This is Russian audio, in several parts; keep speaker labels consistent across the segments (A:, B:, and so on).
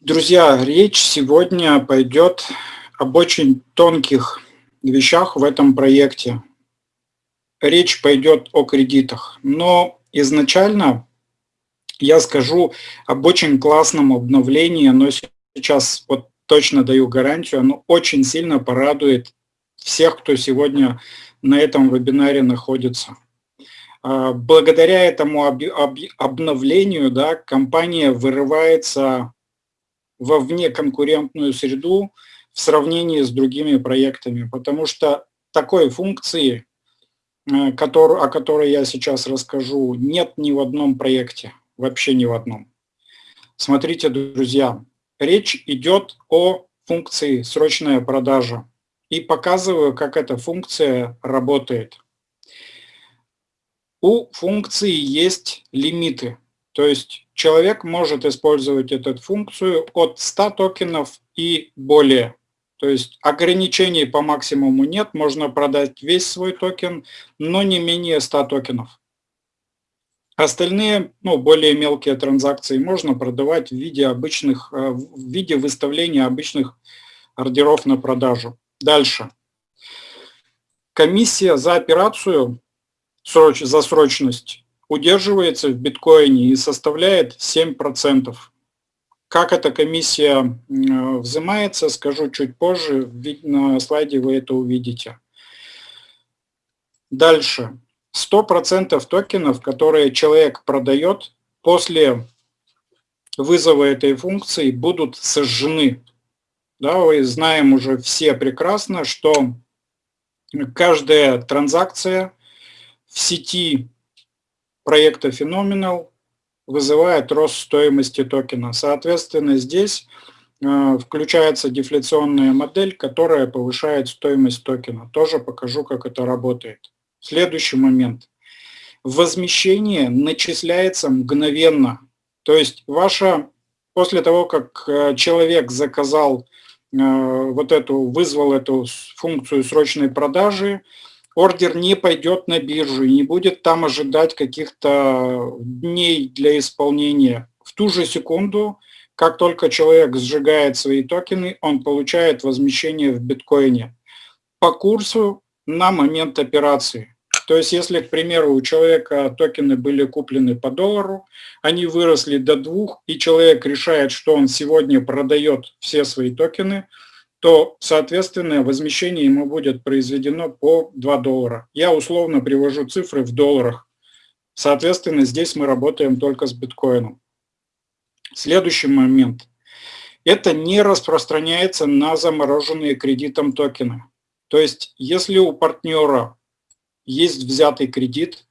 A: Друзья, речь сегодня пойдет об очень тонких вещах в этом проекте. Речь пойдет о кредитах, но изначально я скажу об очень классном обновлении, но сейчас вот точно даю гарантию, оно очень сильно порадует всех, кто сегодня на этом вебинаре находится. А, благодаря этому обновлению да, компания вырывается во внеконкурентную среду в сравнении с другими проектами, потому что такой функции, э, который, о которой я сейчас расскажу, нет ни в одном проекте, вообще ни в одном. Смотрите, друзья, речь идет о функции «срочная продажа» и показываю, как эта функция работает. У функции есть лимиты, то есть человек может использовать эту функцию от 100 токенов и более. То есть ограничений по максимуму нет, можно продать весь свой токен, но не менее 100 токенов. Остальные, ну, более мелкие транзакции можно продавать в виде обычных, э, в виде выставления обычных ордеров на продажу. Дальше. Комиссия за операцию, за срочность, удерживается в биткоине и составляет 7%. Как эта комиссия взимается, скажу чуть позже, на слайде вы это увидите. Дальше. 100% токенов, которые человек продает, после вызова этой функции будут сожжены. Да, вы знаем уже все прекрасно, что каждая транзакция в сети проекта Phenomenal вызывает рост стоимости токена. Соответственно, здесь э, включается дефляционная модель, которая повышает стоимость токена. Тоже покажу, как это работает. Следующий момент. Возмещение начисляется мгновенно. То есть ваша, после того, как э, человек заказал э, вот эту, вызвал эту функцию срочной продажи, ордер не пойдет на биржу и не будет там ожидать каких-то дней для исполнения. В ту же секунду, как только человек сжигает свои токены, он получает возмещение в биткоине по курсу на момент операции. То есть, если, к примеру, у человека токены были куплены по доллару, они выросли до двух, и человек решает, что он сегодня продает все свои токены – то, соответственно, возмещение ему будет произведено по 2 доллара. Я условно привожу цифры в долларах. Соответственно, здесь мы работаем только с биткоином. Следующий момент. Это не распространяется на замороженные кредитом токены. То есть, если у партнера есть взятый кредит,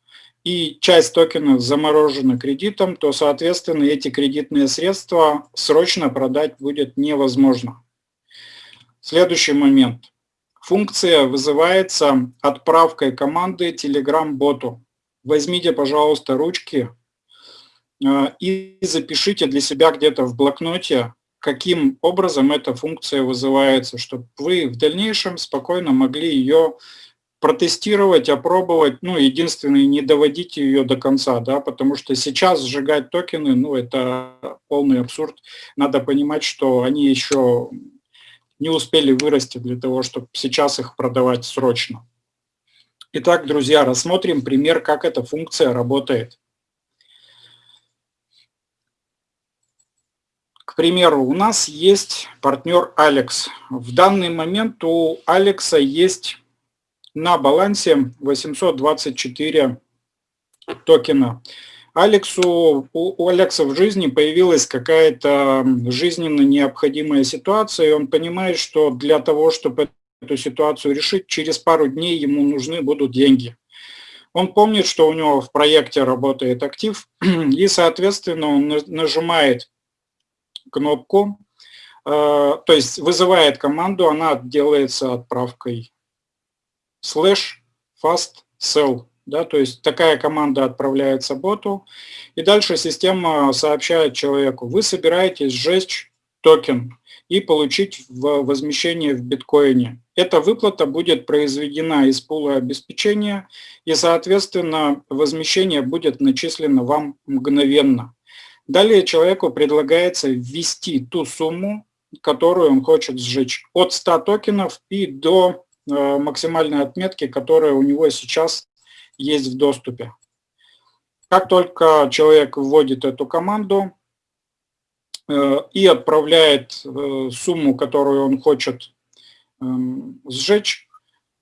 A: и часть токенов заморожена кредитом, то, соответственно, эти кредитные средства срочно продать будет невозможно. Следующий момент. Функция вызывается отправкой команды Telegram-боту. Возьмите, пожалуйста, ручки э, и запишите для себя где-то в блокноте, каким образом эта функция вызывается, чтобы вы в дальнейшем спокойно могли ее протестировать, опробовать, ну, единственное, не доводите ее до конца, да, потому что сейчас сжигать токены, ну, это полный абсурд. Надо понимать, что они еще не успели вырасти для того, чтобы сейчас их продавать срочно. Итак, друзья, рассмотрим пример, как эта функция работает. К примеру, у нас есть партнер Алекс. В данный момент у Алекса есть на балансе 824 токена. Алексу, у Алекса в жизни появилась какая-то жизненно необходимая ситуация, и он понимает, что для того, чтобы эту ситуацию решить, через пару дней ему нужны будут деньги. Он помнит, что у него в проекте работает актив, и, соответственно, он нажимает кнопку, э, то есть вызывает команду, она делается отправкой slash fast sell да, то есть такая команда отправляется боту, и дальше система сообщает человеку, вы собираетесь сжечь токен и получить возмещение в биткоине. Эта выплата будет произведена из пула обеспечения, и, соответственно, возмещение будет начислено вам мгновенно. Далее человеку предлагается ввести ту сумму, которую он хочет сжечь, от 100 токенов и до э, максимальной отметки, которая у него сейчас есть в доступе. Как только человек вводит эту команду э, и отправляет э, сумму, которую он хочет эм, сжечь,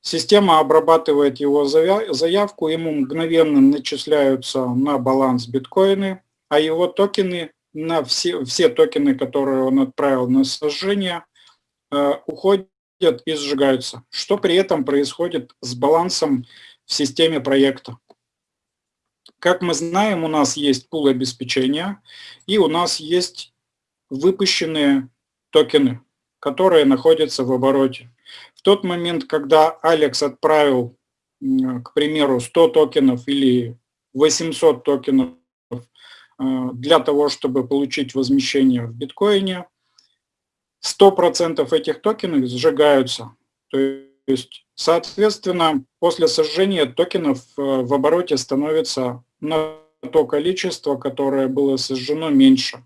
A: система обрабатывает его заявку, ему мгновенно начисляются на баланс биткоины, а его токены на все, все токены, которые он отправил на сожжение, э, уходят и сжигаются. Что при этом происходит с балансом в системе проекта? Как мы знаем, у нас есть пул обеспечения, и у нас есть выпущенные токены, которые находятся в обороте. В тот момент, когда Алекс отправил, к примеру, 100 токенов или 800 токенов э, для того, чтобы получить возмещение в биткоине, 100% этих токенов сжигаются. То есть, соответственно, после сожжения токенов э, в обороте становится на то количество, которое было сожжено, меньше.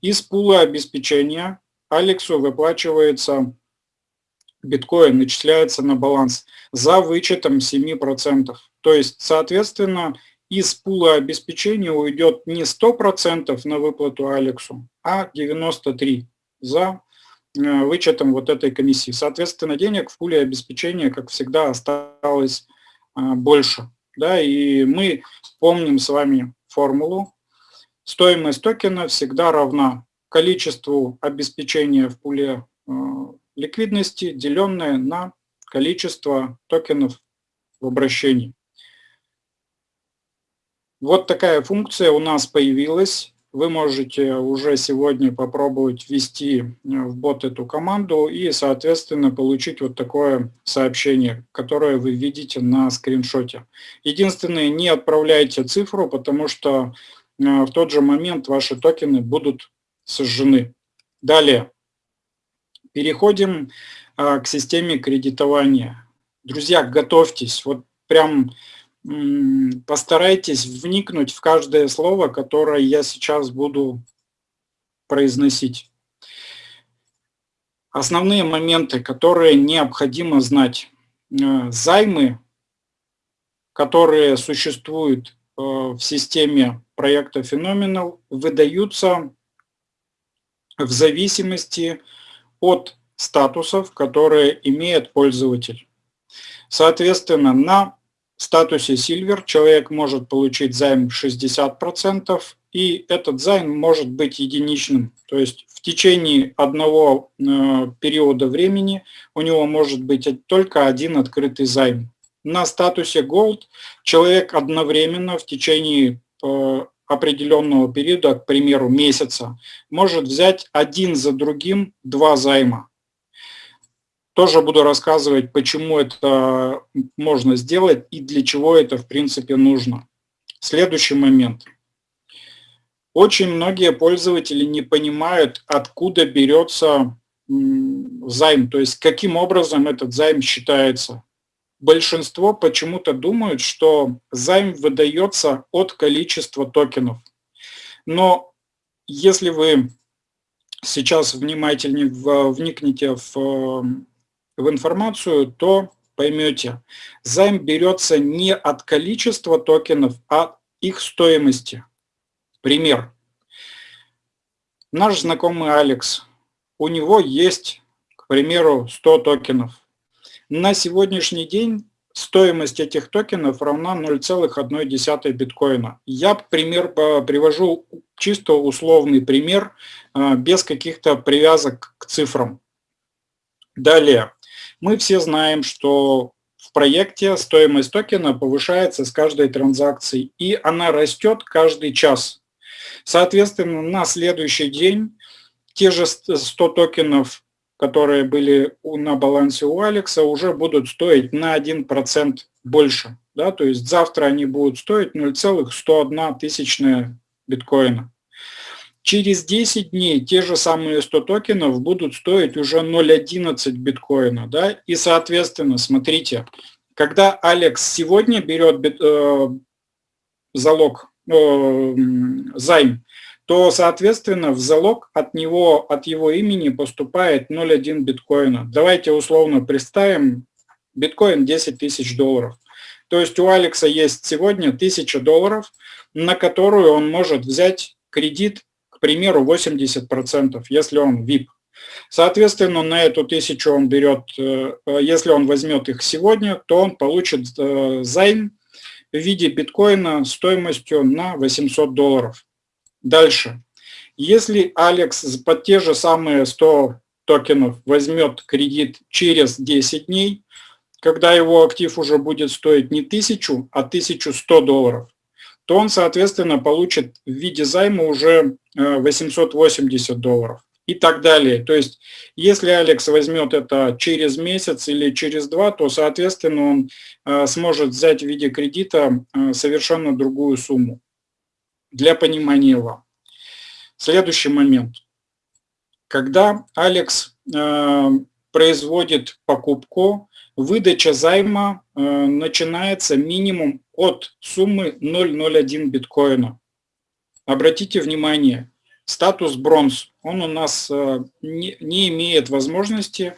A: Из пула обеспечения Алексу выплачивается биткоин, начисляется на баланс за вычетом 7%. То есть, соответственно, из пула обеспечения уйдет не 100% на выплату Алексу, а 93% за вычетом вот этой комиссии. Соответственно, денег в пуле обеспечения, как всегда, осталось э, больше. Да, и мы помним с вами формулу. Стоимость токена всегда равна количеству обеспечения в пуле э, ликвидности, деленное на количество токенов в обращении. Вот такая функция у нас появилась. Вы можете уже сегодня попробовать ввести э, в бот эту команду и, соответственно, получить вот такое сообщение, которое вы видите на скриншоте. Единственное, не отправляйте цифру, потому что э, в тот же момент ваши токены будут сожжены. Далее. Переходим э, к системе кредитования. Друзья, готовьтесь. Вот прям постарайтесь вникнуть в каждое слово, которое я сейчас буду произносить. Основные моменты, которые необходимо знать. Э, займы, которые существуют э, в системе проекта Phenomenal, выдаются в зависимости от статусов, которые имеет пользователь. Соответственно, на статусе Silver человек может получить займ 60%, и этот займ может быть единичным. То есть в течение одного э, периода времени у него может быть только один открытый займ. На статусе Gold человек одновременно в течение э, определенного периода, к примеру, месяца, может взять один за другим два займа. Тоже буду рассказывать, почему это можно сделать и для чего это в принципе нужно. Следующий момент. Очень многие пользователи не понимают, откуда берется займ, то есть каким образом этот займ считается. Большинство почему-то думают, что займ выдается от количества токенов. Но если вы сейчас внимательнее вникнете в в информацию, то поймете, займ берется не от количества токенов, а от их стоимости. Пример. Наш знакомый Алекс, у него есть, к примеру, 100 токенов. На сегодняшний день стоимость этих токенов равна 0,1 биткоина. Я пример привожу чисто условный пример, а, без каких-то привязок к цифрам. Далее. Мы все знаем, что в проекте стоимость токена повышается с каждой транзакцией, и она растет каждый час. Соответственно, на следующий день те же 100 токенов, которые были на балансе у Алекса, уже будут стоить на 1% больше. Да? То есть завтра они будут стоить 0,101 тысячная биткоина. Через 10 дней те же самые 100 токенов будут стоить уже 0.11 биткоина. Да? И, соответственно, смотрите, когда Алекс сегодня берет бит, э, залог, э, займ, то соответственно, в залог от него, от его имени поступает 0,1 биткоина. Давайте условно представим, биткоин 10 тысяч долларов. То есть у Алекса есть сегодня 1000 долларов, на которую он может взять кредит, примеру, 80%, если он VIP. Соответственно, на эту тысячу он берет, э, если он возьмет их сегодня, то он получит э, займ в виде биткоина стоимостью на 800 долларов. Дальше. Если Алекс под те же самые 100 токенов возьмет кредит через 10 дней, когда его актив уже будет стоить не 1000, а 1100 долларов, то он, соответственно, получит в виде займа уже 880 э, долларов и так далее. То есть, если Алекс возьмет это через месяц или через два, то, соответственно, он э, сможет взять в виде кредита э, совершенно другую сумму. Для понимания вам. Следующий момент. Когда Алекс производит покупку, выдача займа начинается минимум от суммы 0,01 биткоина. Обратите внимание, статус бронз, он у нас э, не, не имеет возможности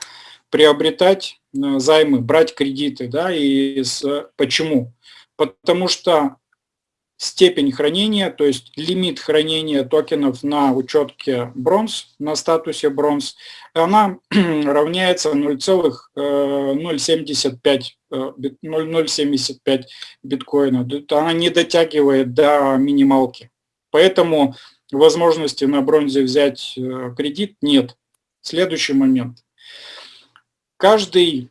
A: приобретать э, займы, брать кредиты. Да, и с, почему? Потому что степень хранения, то есть лимит хранения токенов на учетке бронз, на статусе бронз, она равняется 0,075 0,075 э, биткоина. Она не дотягивает до минималки. Поэтому возможности на бронзе взять э, кредит нет. Следующий момент. Каждый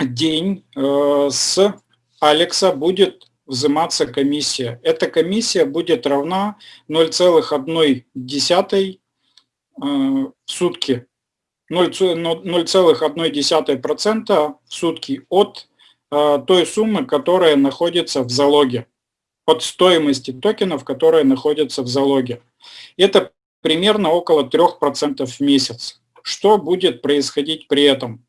A: день э, с Алекса будет взиматься комиссия. Эта комиссия будет равна 0,1 э, в сутки. 0,1% в сутки от той суммы, которая находится в залоге от стоимости токенов, которые находятся в залоге. Это примерно около 3% в месяц. Что будет происходить при этом?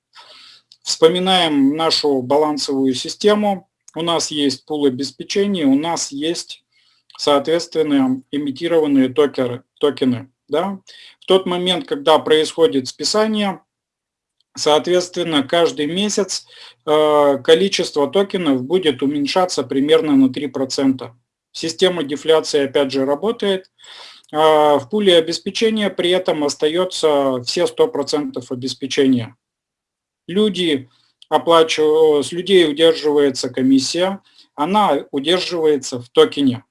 A: Вспоминаем нашу балансовую систему. У нас есть пул обеспечения, у нас есть, соответственно, имитированные токеры, токены. Да? В тот момент, когда происходит списание, Соответственно, каждый месяц э, количество токенов будет уменьшаться примерно на 3%. Система дефляции опять же работает. А в пуле обеспечения при этом остается все 100% обеспечения. Люди оплачивают, с людей удерживается комиссия, она удерживается в токене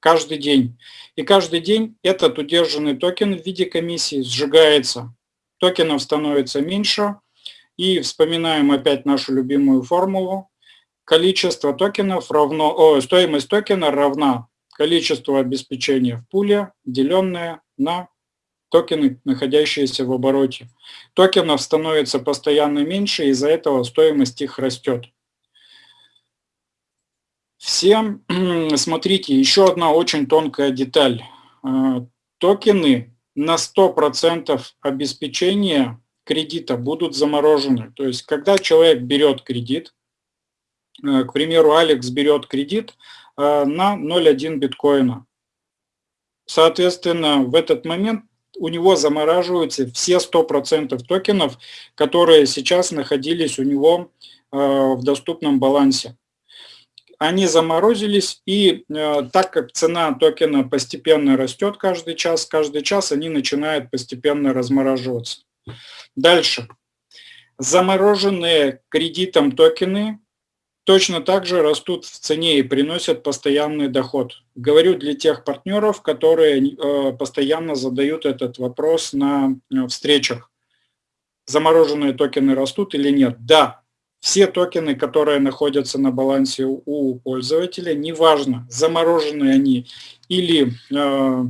A: каждый день. И каждый день этот удержанный токен в виде комиссии сжигается. Токенов становится меньше, и вспоминаем опять нашу любимую формулу. Количество токенов равно, о, стоимость токена равна количеству обеспечения в пуле, деленное на токены, находящиеся в обороте. Токенов становится постоянно меньше, из-за этого стоимость их растет. Всем, смотрите, еще одна очень тонкая деталь. Э, токены на 100% обеспечения кредита будут заморожены. То есть, когда человек берет кредит, э, к примеру, Алекс берет кредит э, на 0,1 биткоина. Соответственно, в этот момент у него замораживаются все 100% токенов, которые сейчас находились у него э, в доступном балансе. Они заморозились, и так как цена токена постепенно растет каждый час, каждый час они начинают постепенно размораживаться. Дальше. Замороженные кредитом токены точно так же растут в цене и приносят постоянный доход. Говорю для тех партнеров, которые э, постоянно задают этот вопрос на э, встречах. Замороженные токены растут или нет? Да, все токены, которые находятся на балансе у пользователя, неважно, замороженные они или э,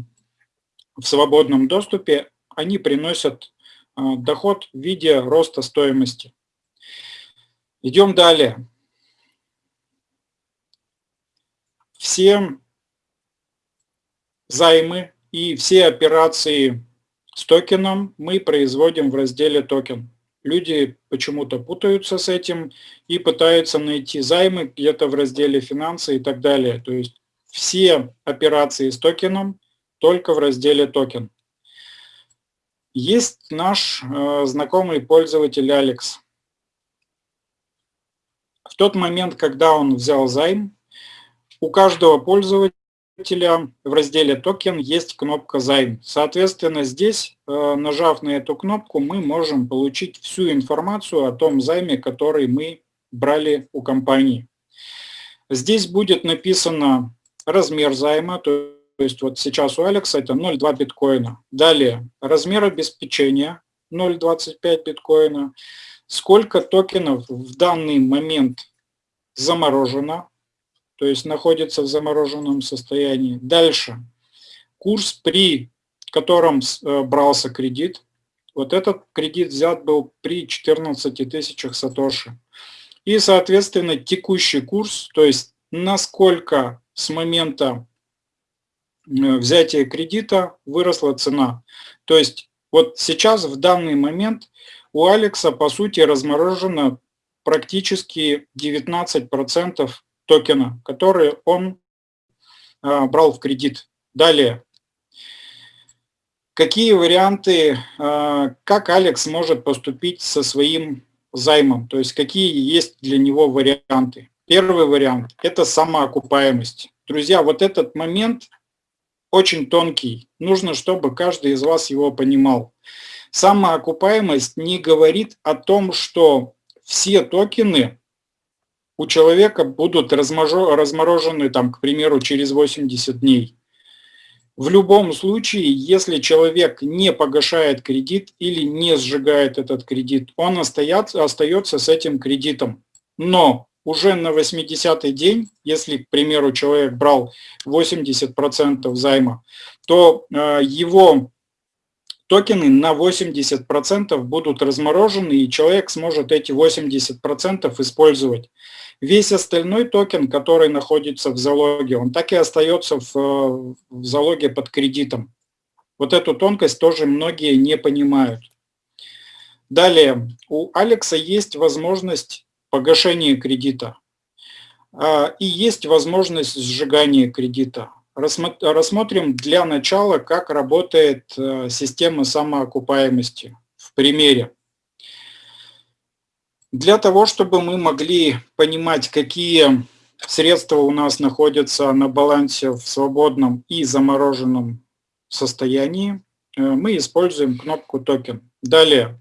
A: в свободном доступе, они приносят доход в виде роста стоимости. Идем далее. Все займы и все операции с токеном мы производим в разделе токен. Люди почему-то путаются с этим и пытаются найти займы где-то в разделе финансы и так далее. То есть все операции с токеном только в разделе токен. Есть наш э, знакомый пользователь Алекс. В тот момент, когда он взял займ, у каждого пользователя в разделе токен есть кнопка займ. Соответственно, здесь, э, нажав на эту кнопку, мы можем получить всю информацию о том займе, который мы брали у компании. Здесь будет написано размер займа, то есть вот сейчас у Алекса это 0,2 биткоина. Далее размер обеспечения 0,25 биткоина. Сколько токенов в данный момент заморожено, то есть находится в замороженном состоянии. Дальше. Курс, при котором э, брался кредит. Вот этот кредит взят был при 14 тысячах сатоши. И, соответственно, текущий курс, то есть насколько с момента э, взятия кредита выросла цена. То есть вот сейчас, в данный момент, у Алекса, по сути, разморожено практически 19% токена, которые он а, брал в кредит. Далее. Какие варианты, а, как Алекс может поступить со своим займом, то есть какие есть для него варианты. Первый вариант – это самоокупаемость. Друзья, вот этот момент очень тонкий. Нужно, чтобы каждый из вас его понимал. Самоокупаемость не говорит о том, что все токены у человека будут разморожены, там, к примеру, через 80 дней. В любом случае, если человек не погашает кредит или не сжигает этот кредит, он остается, остается с этим кредитом. Но уже на 80-й день, если, к примеру, человек брал 80% займа, то э, его токены на 80% будут разморожены, и человек сможет эти 80% использовать. Весь остальной токен, который находится в залоге, он так и остается в, в залоге под кредитом. Вот эту тонкость тоже многие не понимают. Далее, у Алекса есть возможность погашения кредита а, и есть возможность сжигания кредита. Рассмотрим для начала, как работает э, система самоокупаемости в примере. Для того, чтобы мы могли понимать, какие средства у нас находятся на балансе в свободном и замороженном состоянии, э, мы используем кнопку токен. Далее,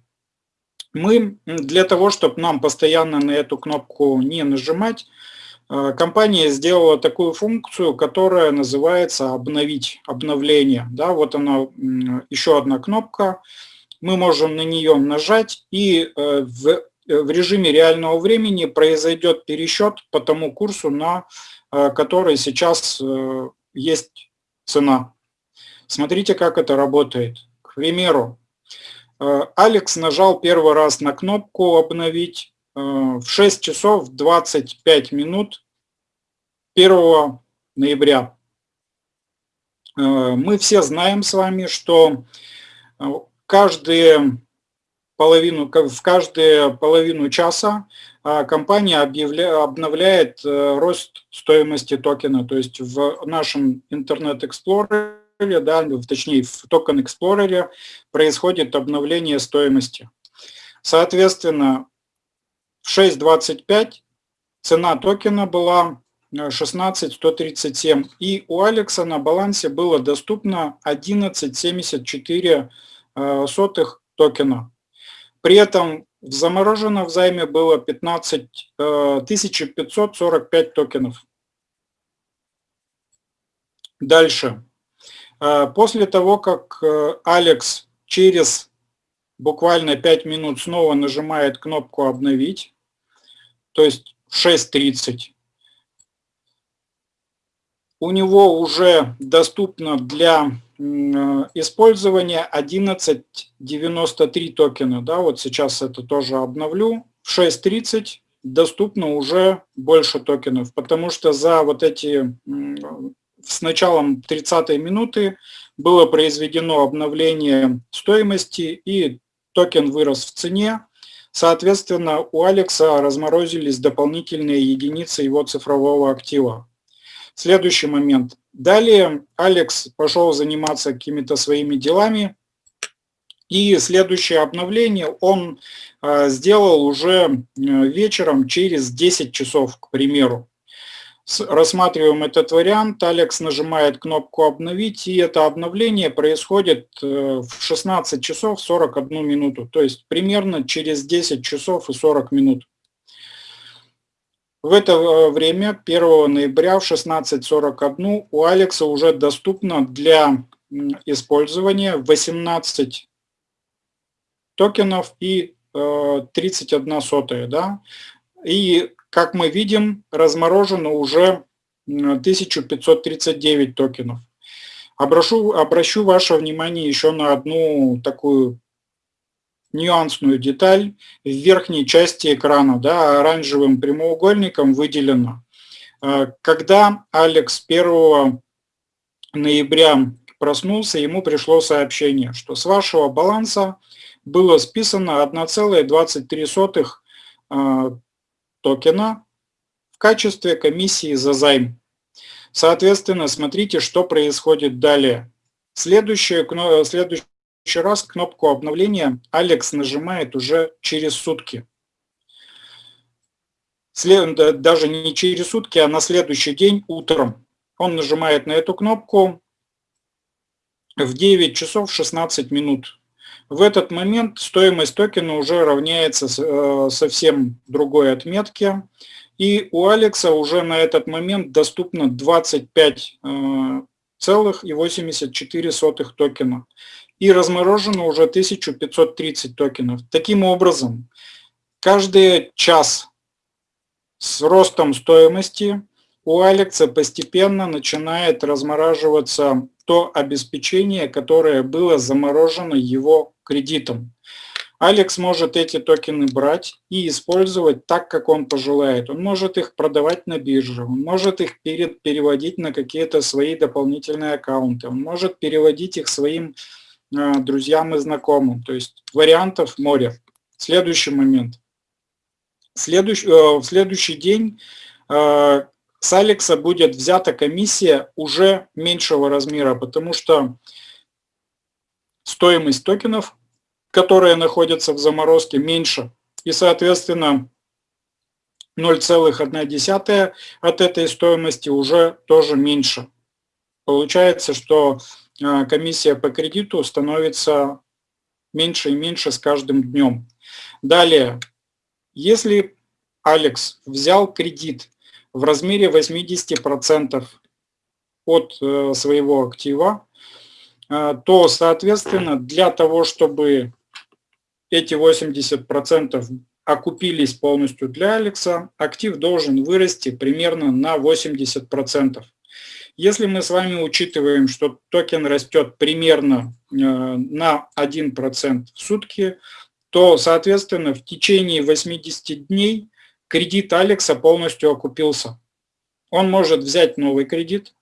A: мы для того, чтобы нам постоянно на эту кнопку не нажимать, компания сделала такую функцию, которая называется «обновить», «обновление». Да, вот она, еще одна кнопка. Мы можем на нее нажать, и э, в, э, в режиме реального времени произойдет пересчет по тому курсу, на который сейчас есть цена. Смотрите, как это работает. К примеру, Алекс нажал первый раз на кнопку «Обновить», в 6 часов 25 минут 1 ноября. Э, мы все знаем с вами, что э, каждые половину, в каждую половину часа э, компания объявля, обновляет рост стоимости токена. То есть в нашем интернет- explorer е, да, точнее в токен explorer е происходит обновление стоимости. Соответственно, в 6.25 цена токена была 16137. И у Алекса на балансе было доступно 11,74 э, токена. При этом в замороженном займе было 15 545 э, токенов. Дальше. Э, после того, как Алекс через буквально 5 минут снова нажимает кнопку «Обновить», то есть в 6.30, у него уже доступно для использования 11.93 токена. Да, вот сейчас это тоже обновлю. В 6.30 доступно уже больше токенов, потому что за вот эти, с началом 30 минуты было произведено обновление стоимости и токен вырос в цене. Соответственно, у Алекса разморозились дополнительные единицы его цифрового актива. Следующий момент. Далее Алекс пошел заниматься какими-то своими делами, и следующее обновление он э, сделал уже э, вечером через 10 часов, к примеру. Рассматриваем этот вариант, Алекс нажимает кнопку «Обновить», и это обновление происходит э, в 16 часов 41 минуту, то есть примерно через 10 часов и 40 минут. В это э, время, 1 ноября в 16.41, у Алекса уже доступно для использования 18 токенов и 31 э, сотая. Да? И как мы видим, разморожено уже 1539 токенов. Обращу, обращу ваше внимание еще на одну такую нюансную деталь. В верхней части экрана да, оранжевым прямоугольником выделено. Э, когда Алекс 1 ноября проснулся, ему пришло сообщение, что с вашего баланса было списано 1,23 токена в качестве комиссии за займ. Соответственно, смотрите, что происходит далее. Следующий, следующий раз кнопку обновления Алекс нажимает уже через сутки. След, даже не через сутки, а на следующий день утром. Он нажимает на эту кнопку в 9 часов 16 минут. В этот момент стоимость токена уже равняется э, совсем другой отметке. И у Алекса уже на этот момент доступно 25,84 э, токена. И разморожено уже 1530 токенов. Таким образом, каждый час с ростом стоимости у Алекса постепенно начинает размораживаться то обеспечение, которое было заморожено его кредитом. Алекс может эти токены брать и использовать так, как он пожелает. Он может их продавать на бирже, он может их переводить на какие-то свои дополнительные аккаунты, он может переводить их своим э, друзьям и знакомым. То есть вариантов море. Следующий момент. Следующий, э, в следующий день э, с Алекса будет взята комиссия уже меньшего размера, потому что стоимость токенов, которые находятся в заморозке, меньше. И, соответственно, 0,1 от этой стоимости уже тоже меньше. Получается, что а, комиссия по кредиту становится меньше и меньше с каждым днем. Далее, если Алекс взял кредит в размере 80% от э, своего актива, э, то, соответственно, для того, чтобы эти 80% окупились полностью для Алекса, актив должен вырасти примерно на 80%. Если мы с вами учитываем, что токен растет примерно э, на 1% в сутки, то, соответственно, в течение 80 дней кредит Алекса полностью окупился. Он может взять новый кредит,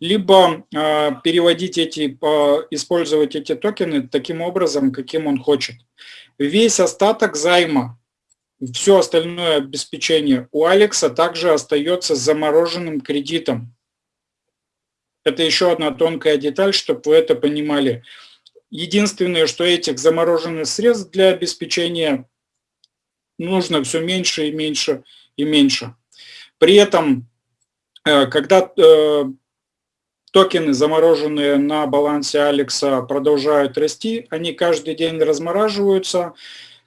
A: либо э, переводить эти, э, использовать эти токены таким образом, каким он хочет. Весь остаток займа, все остальное обеспечение у Алекса также остается замороженным кредитом. Это еще одна тонкая деталь, чтобы вы это понимали. Единственное, что этих замороженных средств для обеспечения нужно все меньше и меньше и меньше. При этом, э, когда э, токены, замороженные на балансе Алекса, продолжают расти, они каждый день размораживаются,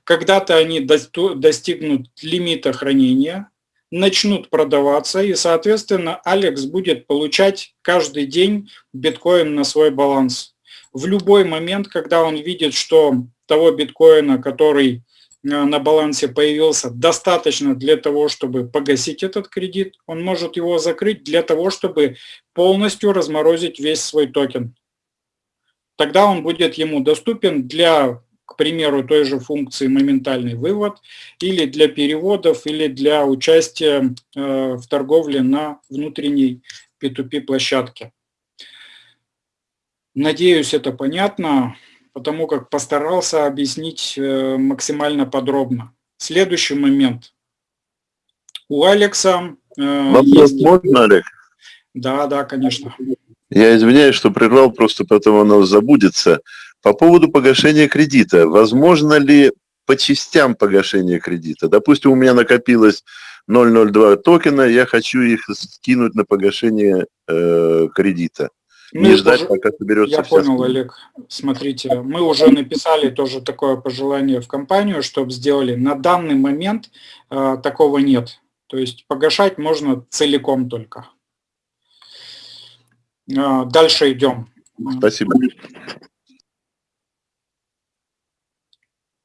A: когда-то они достигнут лимита хранения, начнут продаваться, и, соответственно, Алекс будет получать каждый день биткоин на свой баланс. В любой момент, когда он видит, что того биткоина, который на балансе появился достаточно для того, чтобы погасить этот кредит, он может его закрыть для того, чтобы полностью разморозить весь свой токен. Тогда он будет ему доступен для, к примеру, той же функции моментальный вывод, или для переводов, или для участия э, в торговле на внутренней P2P площадке. Надеюсь, это понятно потому как постарался объяснить э, максимально подробно. Следующий момент. У Алекса...
B: Э, Вопрос есть... можно, Олег?
A: Да, да, конечно.
B: Я извиняюсь, что прервал, просто потом оно забудется. По поводу погашения кредита. Возможно ли по частям погашения кредита? Допустим, у меня накопилось 002 токена, я хочу их скинуть на погашение э, кредита.
A: Мы не ждать, уже, пока соберется Я понял, сумма. Олег. Смотрите, мы уже написали тоже такое пожелание в компанию, чтобы сделали. На данный момент э, такого нет. То есть погашать можно целиком только. Э, дальше идем.
B: Спасибо.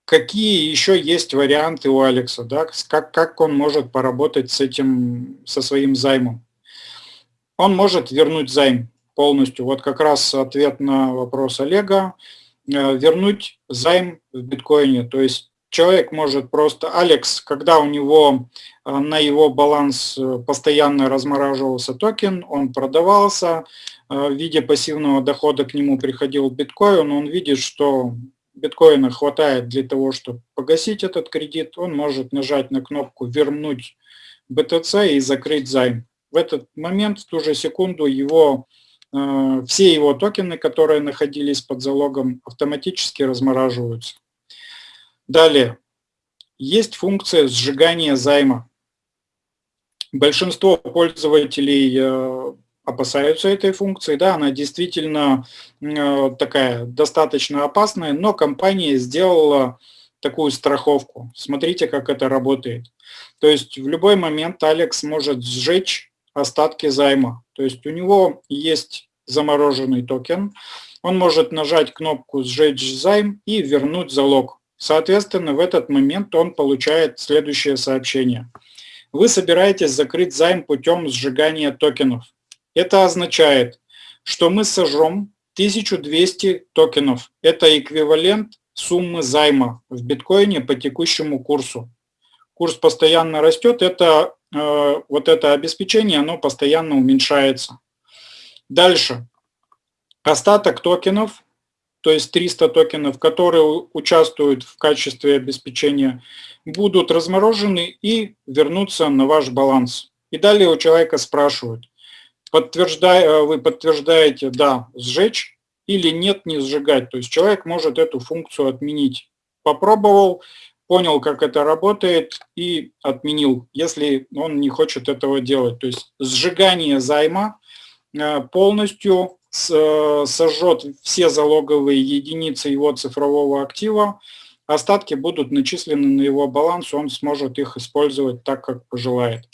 A: Какие еще есть варианты у Алекса, да? как, как он может поработать с этим, со своим займом? Он может вернуть займ полностью. Вот как раз ответ на вопрос Олега. Э, вернуть займ в биткоине. То есть человек может просто, Алекс, когда у него э, на его баланс э, постоянно размораживался токен, он продавался, в виде пассивного дохода к нему приходил биткоин, он видит, что биткоина хватает для того, чтобы погасить этот кредит, он может нажать на кнопку «Вернуть BTC» и закрыть займ. В этот момент, в ту же секунду, его все его токены, которые находились под залогом, автоматически размораживаются. Далее, есть функция сжигания займа. Большинство пользователей э, опасаются этой функции, да, она действительно э, такая достаточно опасная, но компания сделала такую страховку. Смотрите, как это работает. То есть в любой момент Алекс может сжечь остатки займа. То есть у него есть замороженный токен, он может нажать кнопку «Сжечь займ» и вернуть залог. Соответственно, в этот момент он получает следующее сообщение. Вы собираетесь закрыть займ путем сжигания токенов. Это означает, что мы сожжем 1200 токенов. Это эквивалент суммы займа в биткоине по текущему курсу. Курс постоянно растет, это вот это обеспечение, оно постоянно уменьшается. Дальше. Остаток токенов, то есть 300 токенов, которые участвуют в качестве обеспечения, будут разморожены и вернутся на ваш баланс. И далее у человека спрашивают, подтверждай, э, вы подтверждаете «да» сжечь или «нет» не сжигать. То есть человек может эту функцию отменить. Попробовал, понял, как это работает и отменил, если он не хочет этого делать. То есть сжигание займа э, полностью э, сожжет все залоговые единицы его цифрового актива, остатки будут начислены на его баланс, он сможет их использовать так, как пожелает.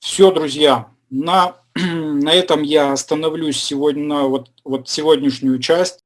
A: Все, друзья, на, на этом я остановлюсь сегодня, вот, вот сегодняшнюю часть.